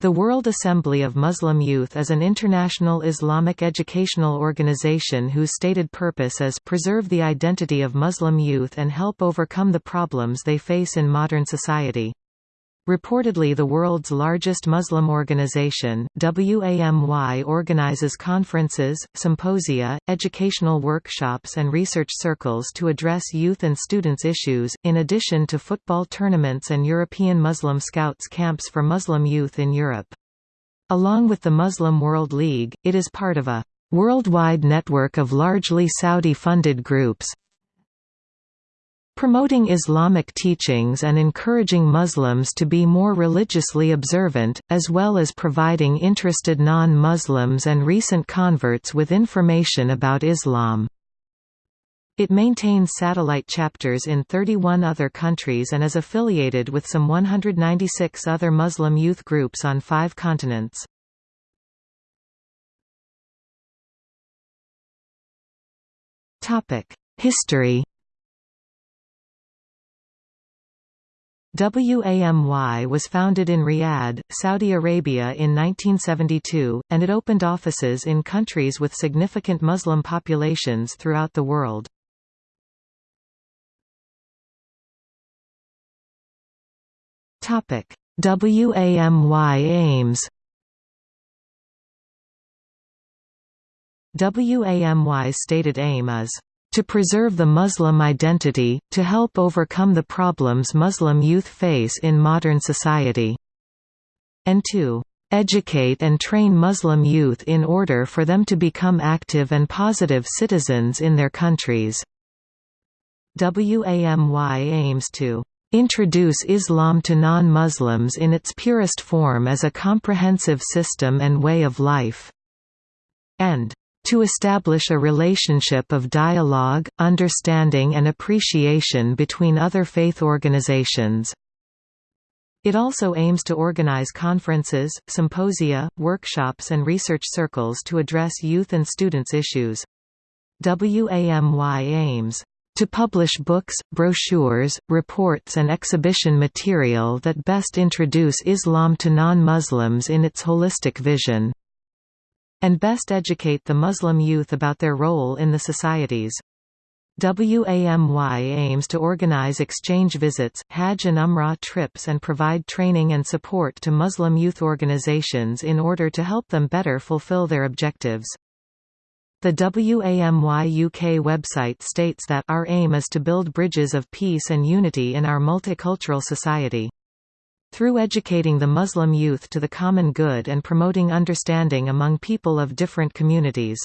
The World Assembly of Muslim Youth is an international Islamic educational organization whose stated purpose is to preserve the identity of Muslim youth and help overcome the problems they face in modern society. Reportedly the world's largest Muslim organization, WAMY organizes conferences, symposia, educational workshops and research circles to address youth and students issues, in addition to football tournaments and European Muslim Scouts camps for Muslim youth in Europe. Along with the Muslim World League, it is part of a worldwide network of largely Saudi-funded groups, promoting Islamic teachings and encouraging Muslims to be more religiously observant, as well as providing interested non-Muslims and recent converts with information about Islam. It maintains satellite chapters in 31 other countries and is affiliated with some 196 other Muslim youth groups on five continents. History WAMY was founded in Riyadh, Saudi Arabia in 1972, and it opened offices in countries with significant Muslim populations throughout the world. WAMY aims WAMY's stated aim is to preserve the Muslim identity, to help overcome the problems Muslim youth face in modern society. And to educate and train Muslim youth in order for them to become active and positive citizens in their countries. WAMY aims to introduce Islam to non-Muslims in its purest form as a comprehensive system and way of life, and to establish a relationship of dialogue, understanding and appreciation between other faith organizations. It also aims to organize conferences, symposia, workshops and research circles to address youth and students' issues. WAMY aims to publish books, brochures, reports and exhibition material that best introduce Islam to non-Muslims in its holistic vision and best educate the Muslim youth about their role in the societies. WAMY aims to organize exchange visits, Hajj and Umrah trips and provide training and support to Muslim youth organizations in order to help them better fulfill their objectives. The WAMY UK website states that our aim is to build bridges of peace and unity in our multicultural society. Through educating the Muslim youth to the common good and promoting understanding among people of different communities.